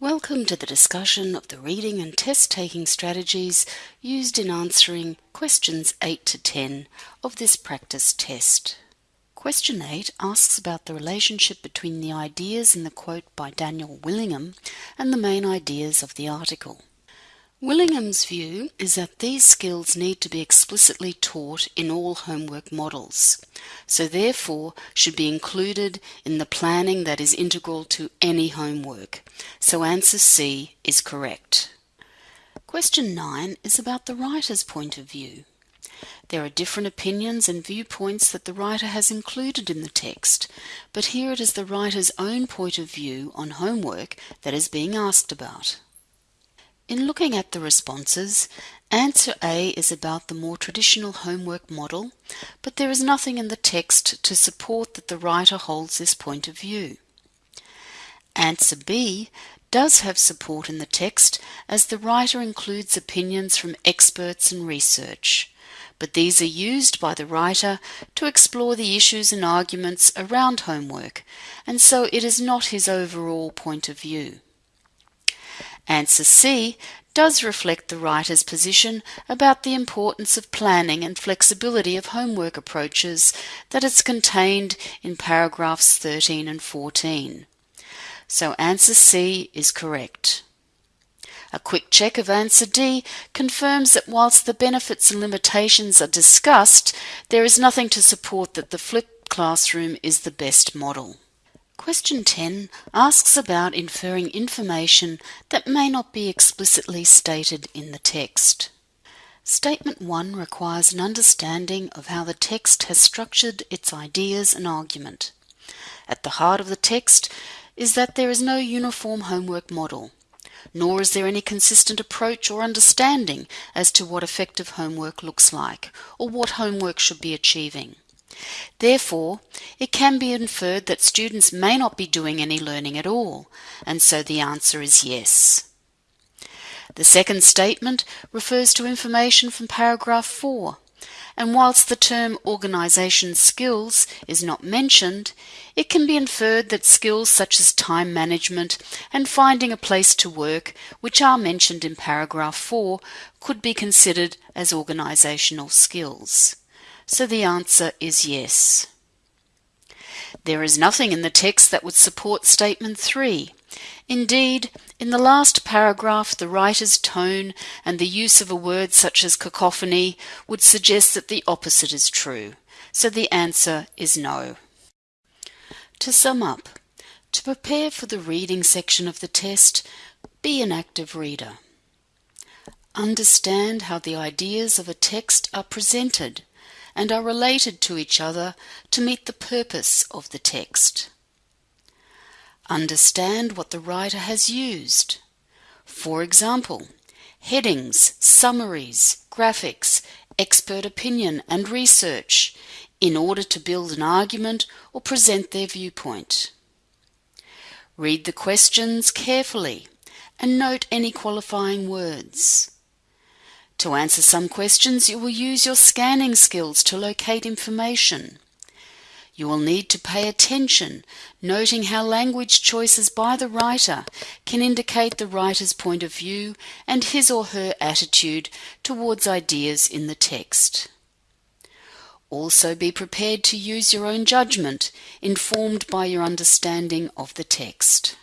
Welcome to the discussion of the reading and test taking strategies used in answering questions 8 to 10 of this practice test. Question 8 asks about the relationship between the ideas in the quote by Daniel Willingham and the main ideas of the article. Willingham's view is that these skills need to be explicitly taught in all homework models, so therefore should be included in the planning that is integral to any homework. So answer C is correct. Question 9 is about the writer's point of view. There are different opinions and viewpoints that the writer has included in the text, but here it is the writer's own point of view on homework that is being asked about. In looking at the responses, answer A is about the more traditional homework model, but there is nothing in the text to support that the writer holds this point of view. Answer B does have support in the text as the writer includes opinions from experts and research, but these are used by the writer to explore the issues and arguments around homework, and so it is not his overall point of view. Answer C does reflect the writer's position about the importance of planning and flexibility of homework approaches that is contained in paragraphs 13 and 14. So answer C is correct. A quick check of answer D confirms that whilst the benefits and limitations are discussed, there is nothing to support that the flipped classroom is the best model. Question 10 asks about inferring information that may not be explicitly stated in the text. Statement 1 requires an understanding of how the text has structured its ideas and argument. At the heart of the text is that there is no uniform homework model, nor is there any consistent approach or understanding as to what effective homework looks like or what homework should be achieving. Therefore, it can be inferred that students may not be doing any learning at all, and so the answer is yes. The second statement refers to information from paragraph 4, and whilst the term organisation skills is not mentioned, it can be inferred that skills such as time management and finding a place to work, which are mentioned in paragraph 4, could be considered as organisational skills. So the answer is yes. There is nothing in the text that would support statement 3. Indeed, in the last paragraph, the writer's tone and the use of a word such as cacophony would suggest that the opposite is true. So the answer is no. To sum up, to prepare for the reading section of the test, be an active reader. Understand how the ideas of a text are presented and are related to each other to meet the purpose of the text. Understand what the writer has used. For example, headings, summaries, graphics, expert opinion, and research in order to build an argument or present their viewpoint. Read the questions carefully and note any qualifying words. To answer some questions, you will use your scanning skills to locate information. You will need to pay attention, noting how language choices by the writer can indicate the writer's point of view and his or her attitude towards ideas in the text. Also be prepared to use your own judgment, informed by your understanding of the text.